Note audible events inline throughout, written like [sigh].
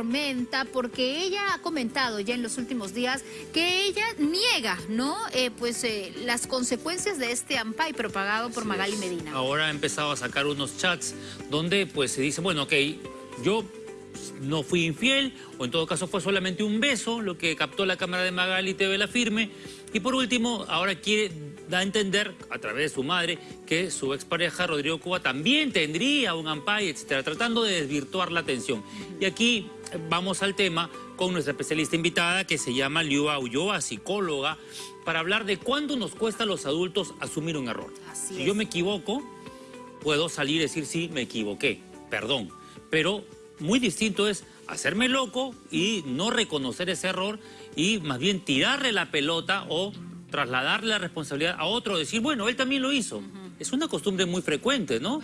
tormenta porque ella ha comentado ya en los últimos días que ella niega, ¿no? Eh, pues eh, las consecuencias de este AMPAI propagado por Magali Medina. Ahora ha empezado a sacar unos chats donde pues se dice, bueno, ok, yo no fui infiel o en todo caso fue solamente un beso lo que captó la cámara de Magali TV la firme y por último ahora quiere dar a entender a través de su madre que su expareja Rodrigo Cuba también tendría un AMPAI, etcétera, tratando de desvirtuar la atención. Y aquí vamos al tema con nuestra especialista invitada que se llama Liua Ulloa, psicóloga, para hablar de cuándo nos cuesta a los adultos asumir un error. si yo me equivoco, puedo salir y decir sí, me equivoqué, perdón. Pero muy distinto es hacerme loco y no reconocer ese error y más bien tirarle la pelota o trasladarle la responsabilidad a otro, decir, bueno, él también lo hizo. Es una costumbre muy frecuente, ¿no?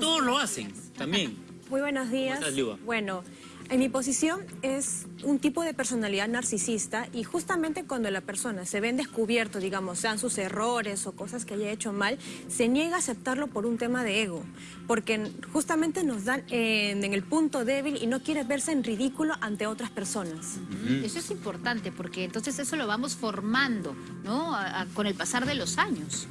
Todos lo hacen también. [laughs] Muy buenos días. bueno, en mi posición es un tipo de personalidad narcisista y justamente cuando la persona se ven descubierto, digamos, sean sus errores o cosas que haya hecho mal, se niega a aceptarlo por un tema de ego, porque justamente nos dan en, el punto débil y no quiere verse en ridículo ante otras personas. Eso es importante porque entonces eso lo vamos formando, ¿no? con el pasar de los años.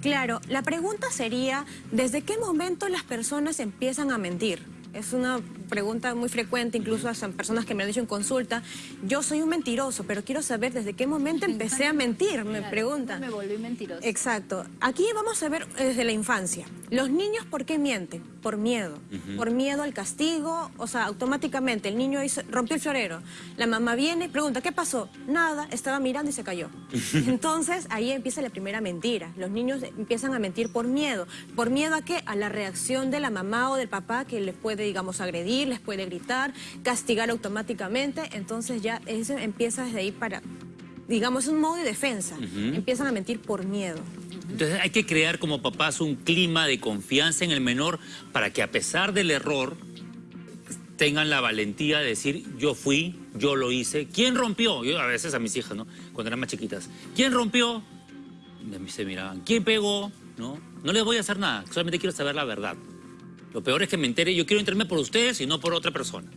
Claro, la pregunta sería, ¿desde qué momento las personas empiezan a mentir? Es una pregunta muy frecuente, incluso a personas que me han dicho en consulta, yo soy un mentiroso, pero quiero saber desde qué momento empecé a mentir, me preguntan. Me volví mentiroso. Exacto. Aquí vamos a ver desde la infancia. Los niños, ¿por qué mienten? Por miedo. Por miedo al castigo, o sea, automáticamente el niño rompió el florero. La mamá viene y pregunta, ¿qué pasó? Nada, estaba mirando y se cayó. [laughs] Entonces, ahí empieza la primera mentira. Los niños empiezan a mentir por miedo. ¿Por miedo a qué? A la reacción de la mamá o del papá que les puede, digamos, agredir les puede gritar, castigar automáticamente, entonces ya eso empieza desde ahí para, digamos, un modo de defensa. Empiezan a mentir por miedo. Entonces hay que crear como papás un clima de confianza en el menor para que a pesar del error tengan la valentía de decir yo fui, yo lo hice. ¿Quién rompió? Yo a veces a mis hijas, ¿no? Cuando eran más chiquitas. ¿Quién rompió? Se miraban. ¿Quién pegó? ¿No? No les voy a hacer nada, solamente quiero saber la verdad. Lo peor es que me entere, yo quiero enterarme por ustedes y no por otra persona.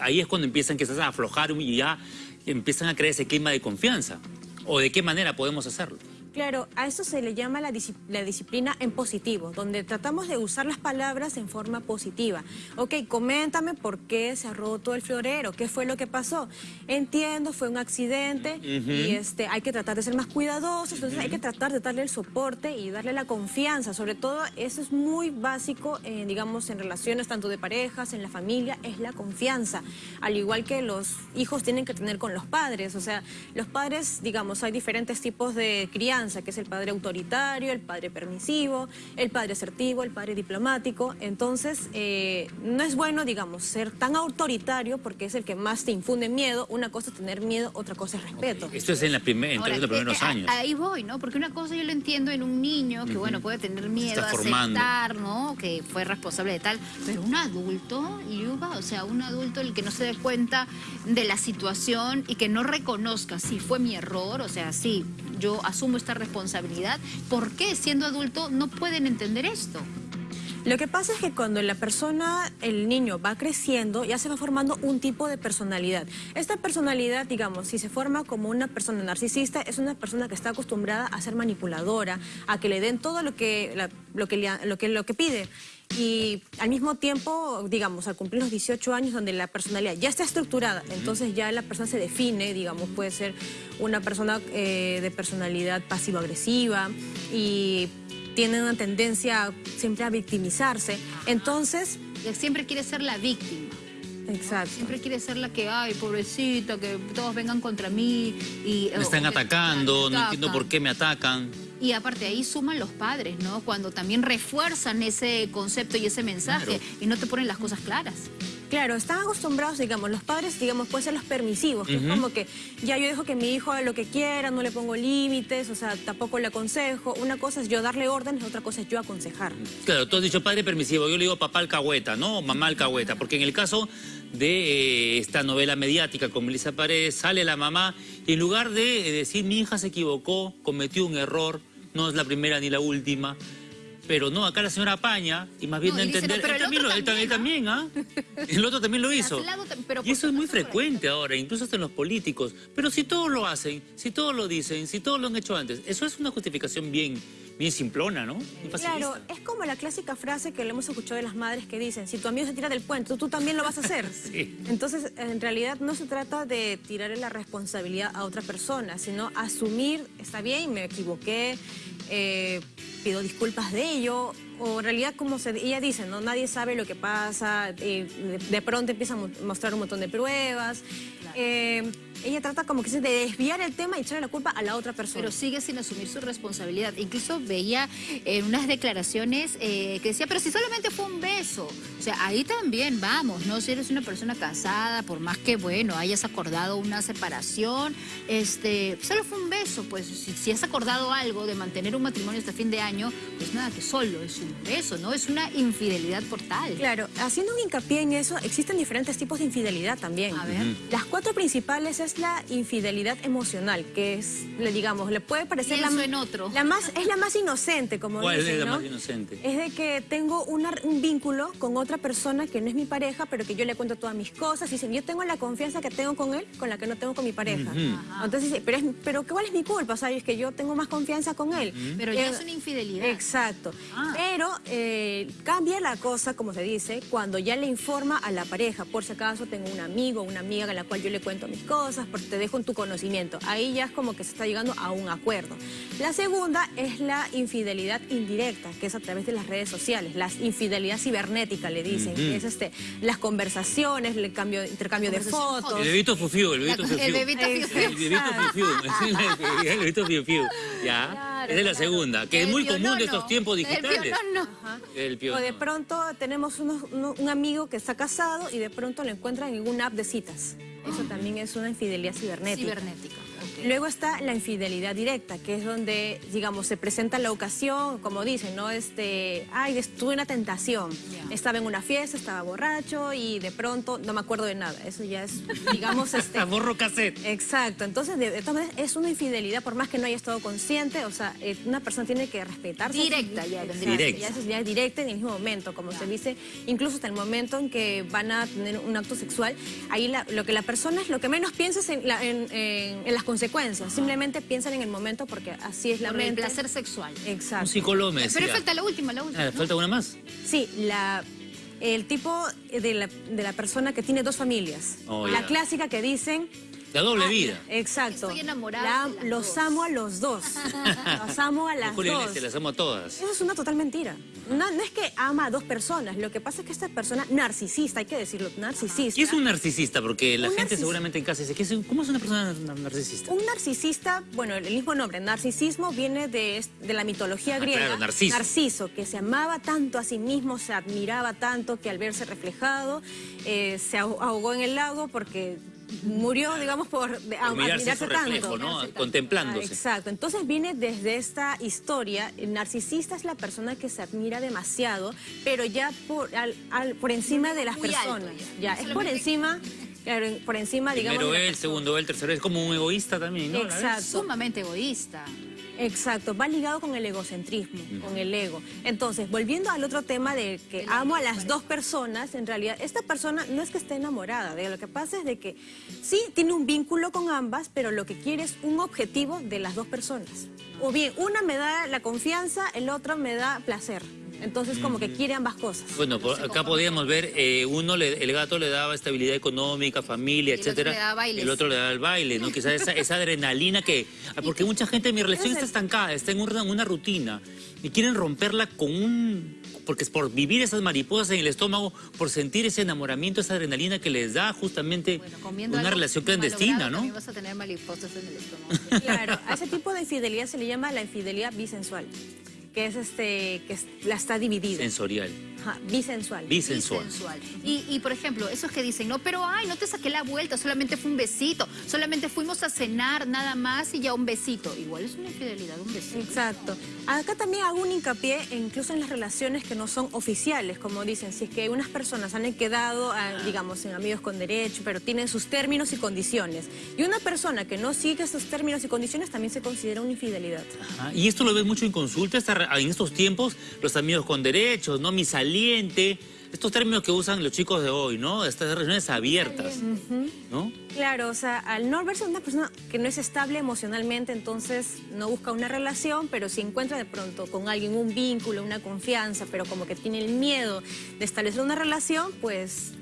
Ahí es cuando empiezan quizás a aflojar y ya empiezan a crear ese clima de confianza. ¿O de qué manera podemos hacerlo? Claro, a eso se le llama la, disciplina en positivo, donde tratamos de usar las palabras en forma positiva. Ok, coméntame por qué se ha roto el florero, qué fue lo que pasó. Entiendo, fue un accidente y este, hay que tratar de ser más cuidadosos, entonces hay que tratar de darle el soporte y darle la confianza. Sobre todo, eso es muy básico, digamos, en relaciones tanto de parejas, en la familia, es la confianza. Al igual que los hijos tienen que tener con los padres, o sea, los padres, digamos, hay diferentes tipos de crianza que es el padre autoritario, el padre permisivo, el padre asertivo, el padre diplomático. Entonces, eh, no es bueno, digamos, ser tan autoritario porque es el que más te infunde miedo. Una cosa es tener miedo, otra cosa es respeto. Esto es en, la primer, los primeros eh, años. Ahí voy, ¿no? Porque una cosa yo lo entiendo en un niño que, bueno, puede tener miedo a aceptar, ¿no? Que fue responsable de tal. Pero un adulto, Yuba, o sea, un adulto el que no se dé cuenta de la situación y que no reconozca si fue mi error, o sea, sí, yo asumo esta responsabilidad. ¿Por qué siendo adulto no pueden entender esto? Lo que pasa es que cuando la persona, el niño va creciendo, ya se va formando un tipo de personalidad. Esta personalidad, digamos, si se forma como una persona narcisista, es una persona que está acostumbrada a ser manipuladora, a que le den todo lo que, lo que, lo que, lo que pide. Y al mismo tiempo, digamos, al cumplir los 18 años donde la personalidad ya está estructurada, entonces ya la persona se define, digamos, puede ser una persona eh, de personalidad pasivo-agresiva y tiene una tendencia siempre a victimizarse. Entonces... Siempre quiere ser la víctima. Exacto. Siempre quiere ser la que, ay, pobrecita, que todos vengan contra mí. Y, me están atacando, no entiendo por qué me atacan. Y aparte ahí suman los padres, ¿no? Cuando también refuerzan ese concepto y ese mensaje y no te ponen las cosas claras. Claro, están acostumbrados, digamos, los padres, digamos, pueden ser los permisivos, que es como que ya yo dejo que mi hijo haga lo que quiera, no le pongo límites, o sea, tampoco le aconsejo. Una cosa es yo darle órdenes, otra cosa es yo aconsejar. Claro, tú has dicho padre permisivo, yo le digo papá alcahueta, ¿no? Mamá alcahueta, porque en el caso de eh, esta novela mediática con Melissa Paredes, sale la mamá en lugar de decir mi hija se equivocó, cometió un error, no es la primera ni la última, Pero no, acá la señora apaña y más bien No, de dice, entender. no, él, también, otro lo, él también, también, ¿ah? El otro también lo [laughs] hizo. pero y eso es muy frecuente ahora, incluso hasta en los políticos. Pero si todos lo hacen, si todos lo dicen, si todos lo han hecho antes, eso es una justificación bien, bien simplona, ¿no? Bien Claro, es como la clásica frase que le hemos escuchado de las madres que dicen, si tu amigo se tira del puente, tú, también lo vas a hacer. [laughs] Sí. Entonces, en realidad no se trata de tirarle la responsabilidad a otra persona, sino asumir, está bien, me equivoqué, eh, pido disculpas de ello, o en realidad como se, ella dice, ¿no? nadie sabe lo que pasa, eh, de, de pronto empieza a mo- mostrar un montón de pruebas. Eh, ella trata como que de desviar el tema y echarle la culpa a la otra persona. Pero sigue sin asumir su responsabilidad. Incluso veía en unas declaraciones eh, que decía, pero si solamente fue un beso. O sea, ahí también vamos, ¿no? Si eres una persona casada, por más que, bueno, hayas acordado una separación, este, solo fue un beso. Pues si, si has acordado algo de mantener un matrimonio hasta fin de año, pues nada, que solo es un beso, ¿no? Es una infidelidad por tal. Claro, haciendo un hincapié en eso, existen diferentes tipos de infidelidad también. A ver. Las cuatro principales es la infidelidad emocional, que es, le digamos, le puede parecer la, en otro. la más, es la más inocente, como ¿Cuál dicen, es la ¿no? más inocente? Es de que tengo una- un vínculo con otra persona que no es mi pareja, pero que yo le cuento todas mis cosas. Y dicen, yo tengo la confianza que tengo con él, con la que no tengo con mi pareja. Entonces dice, pero, es, pero ¿cuál es mi culpa? ¿Sabes? Que yo tengo más confianza con él. Pero ya Eh, es una infidelidad. Exacto. Ah. Pero eh, cambia la cosa, como se dice, cuando ya le informa a la pareja. Por si acaso tengo un amigo o una amiga a la cual yo le cuento mis cosas, porque te dejo en tu conocimiento. Ahí ya es como que se está llegando a un acuerdo. La segunda es la infidelidad indirecta, que es a través de las redes sociales. La infidelidad cibernética, le dicen. que es este, las conversaciones, el cambio, intercambio de fotos. El bebito fufiu, el bebito La- fufiu. el bebito El fiu-fiu. bebito. El bebito. Ya. Claro, es la claro. segunda, que es El muy común de pionono. estos tiempos El digitales. pionono. El O de pionono. pronto tenemos unos- uno- un amigo que está casado y de pronto lo encuentran en una app de citas. Eso también es una infidelidad cibernética. Cibernética. Luego está la infidelidad directa, que es donde, digamos, se presenta la ocasión, como dicen, ¿no? Este, ay, tuve una tentación. Estaba en una fiesta, estaba borracho y de pronto no me acuerdo de nada. Eso ya es, digamos, [laughs] este... Borro cassette. Exacto, entonces de, de todas maneras es una infidelidad por más que no haya estado consciente, o sea, eh, una persona tiene que respetarse. Directa ya. Directa. Ya, es, ya es directa en el mismo momento, como se dice, incluso hasta el momento en que van a tener un acto sexual, ahí la- lo que la persona es, lo que menos piensa es en, la- en- en- en las consecuencias, simplemente piensan en el momento porque así es la Por el mente. placer sexual. Un Exacto. psicólogo me decía. Pero falta la última, la última. Ah, ¿no? ¿Falta una más? Sí, la, el tipo de la, de la persona que tiene dos familias. Oh, la clásica que dicen... La doble Ah, vida. Exacto. Estoy enamorada La- de las los dos. amo a los dos. [laughs] los amo a las Julio dos. Iglesias, las amo a todas. Eso es una total mentira. No, no es que ama a dos personas. Lo que pasa es que esta persona narcisista, hay que decirlo, narcisista. ¿Qué es un narcisista? Porque la Un gente narcis- seguramente en casa dice, ¿qué es un- ¿cómo es una persona nar- narcisista? Un narcisista, bueno, el mismo nombre, narcisismo, viene de, de la mitología Ah, griega. claro, Narciso. Narciso, que se amaba tanto a sí mismo, se admiraba tanto que al verse reflejado eh, se ahog- ahogó en el lago porque murió, digamos, por, a- mirarse admirarse su reflejo, tanto. ¿no? Contemplándose. Ah, exacto. Entonces viene desde esta historia. El narcisista es la persona que se admira demasiado, pero ya por, al- al- por encima de las Muy alto personas. ya. ya, es por encima, claro, por encima, digamos. Primero él, segundo él, tercero él. Es como un egoísta también, ¿no? Exacto. Sumamente egoísta. Exacto, va ligado con el egocentrismo, con el ego. Entonces, volviendo al otro tema de que amo a las dos personas, en realidad, esta persona no es que esté enamorada, de lo que pasa es de que sí tiene un vínculo con ambas, pero lo que quiere es un objetivo de las dos personas. O bien, una me da la confianza, el otro me da placer. Entonces, como que quiere ambas cosas. Bueno, por acá podíamos ver, eh, uno, le- el gato le daba estabilidad económica, familia, el otro etcétera. le daba bailes. El otro le daba el baile, ¿no? Quizás esa, esa adrenalina que... ah, Porque mucha gente, mi relación está estancada, está en una, una rutina y quieren romperla con un... Porque es por vivir esas mariposas en el estómago, por sentir ese enamoramiento, esa adrenalina que les da justamente Bueno, una relación clandestina, ¿no? Vas a tener mariposas en el estómago. Claro, a ese tipo de infidelidad se le llama la infidelidad bisensual, que es este, que la está dividida. Sensorial. Ajá, bisensual. Bisensual. Bisensual. Y, y, por ejemplo, esos que dicen, no, pero ay, no te saqué la vuelta, solamente fue un besito, solamente fuimos a cenar nada más y ya un besito. Igual es una infidelidad, un besito. Exacto. Acá también hago un hincapié incluso en las relaciones que no son oficiales, como dicen, si es que unas personas han quedado, ah, digamos, en amigos con derecho, pero tienen sus términos y condiciones. Y una persona que no sigue esos términos y condiciones también se considera una infidelidad. Y esto lo ves mucho en consulta en estos tiempos, los amigos con derechos, ¿no? Mi estos términos que usan los chicos de hoy, ¿no? Estas relaciones abiertas, ¿no? Claro, o sea, al no verse una persona que no es estable emocionalmente, entonces no busca una relación, pero si encuentra de pronto con alguien un vínculo, una confianza, pero como que tiene el miedo de establecer una relación, pues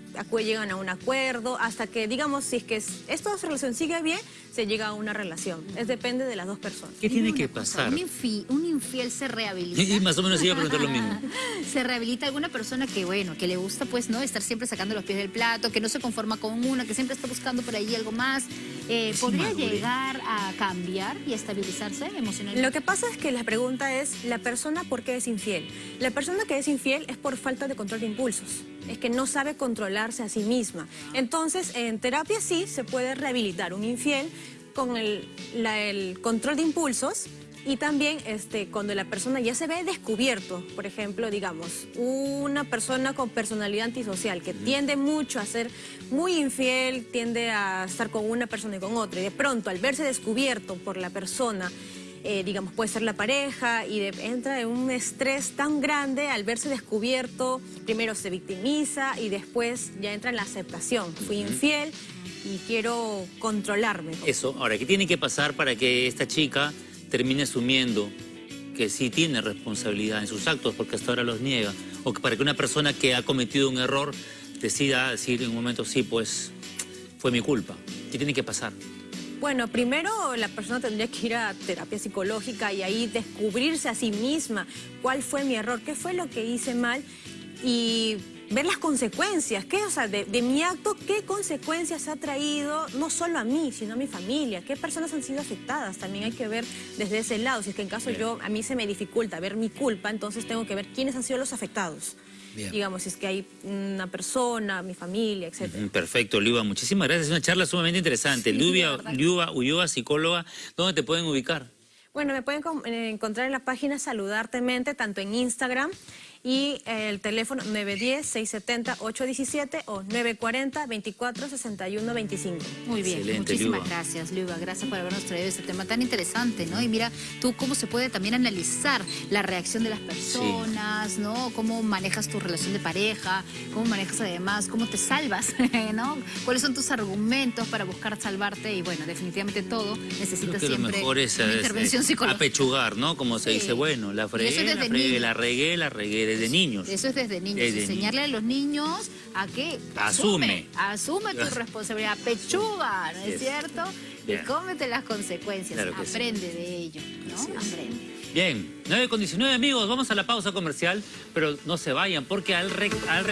llegan a un acuerdo, hasta que, digamos, si es que esta relación sigue bien, se llega a una relación. Es depende de las dos personas. ¿Qué tiene que pasar? un, infiel, se rehabilita. Y más o menos iba a preguntar lo mismo. [laughs] se rehabilita alguna persona que, bueno, que le gusta, pues, ¿no? Estar siempre sacando los pies del plato, que no se conforma con una, que siempre está buscando por ahí algo más. Eh, ¿Podría llegar a cambiar y estabilizarse emocionalmente? Lo que pasa es que la pregunta es, ¿la persona por qué es infiel? La persona que es infiel es por falta de control de impulsos. Es que no sabe controlarse a sí misma. Entonces, en terapia sí se puede rehabilitar un infiel con el, el control de impulsos y también este, cuando la persona ya se ve descubierto, por ejemplo, digamos, una persona con personalidad antisocial que tiende mucho a ser muy infiel, tiende a estar con una persona y con otra, y de pronto al verse descubierto por la persona, eh, digamos, puede ser la pareja, y entra en un estrés tan grande al verse descubierto, primero se victimiza y después ya entra en la aceptación. Fui infiel y quiero controlarme. Eso, ahora, ¿qué tiene que pasar para que esta chica termine asumiendo que sí tiene responsabilidad en sus actos porque hasta ahora los niega. O que para que una persona que ha cometido un error decida decir en un momento, sí, pues fue mi culpa. ¿Qué tiene que pasar? Bueno, primero la persona tendría que ir a terapia psicológica y ahí descubrirse a sí misma cuál fue mi error, qué fue lo que hice mal y ver las consecuencias, ¿qué, o sea, de, mi acto, qué consecuencias ha traído no solo a mí, sino a mi familia, qué personas han sido afectadas, también hay que ver desde ese lado, si es que en caso yo, a mí se me dificulta ver mi culpa, entonces tengo que ver quiénes han sido los afectados. Digamos, si es que hay una persona, mi familia, etc. Perfecto, Liuba, muchísimas gracias, es una charla sumamente interesante. Sí, Liuba, Ulloa, psicóloga, ¿dónde te pueden ubicar? Bueno, me pueden eh, encontrar en la página Saludarte Mente, tanto en Instagram y el teléfono 910-670-817 o 940-2461-25. Muy bien, muchísimas gracias, Luba. Gracias por habernos traído este tema tan interesante, ¿no? Y mira, tú cómo se puede también analizar la reacción de las personas, ¿no? Cómo manejas tu relación de pareja, cómo manejas además, cómo te salvas, [laughs] ¿no? ¿Cuáles son tus argumentos para buscar salvarte? Y bueno, definitivamente todo necesita siempre una intervención psicológica. Apechugar, ¿no? Como se dice, bueno, la fregué, la fregué, la regué, la regué desde niños. Eso es desde niños. Enseñarle a los niños a que asume. Asume, tu [laughs] responsabilidad. Pechuga, ¿no es cierto? Y cómete las consecuencias. Aprende de ello, ¿no? Aprende. Bien, 9 con 19 amigos, vamos a la pausa comercial, pero no se vayan porque al, al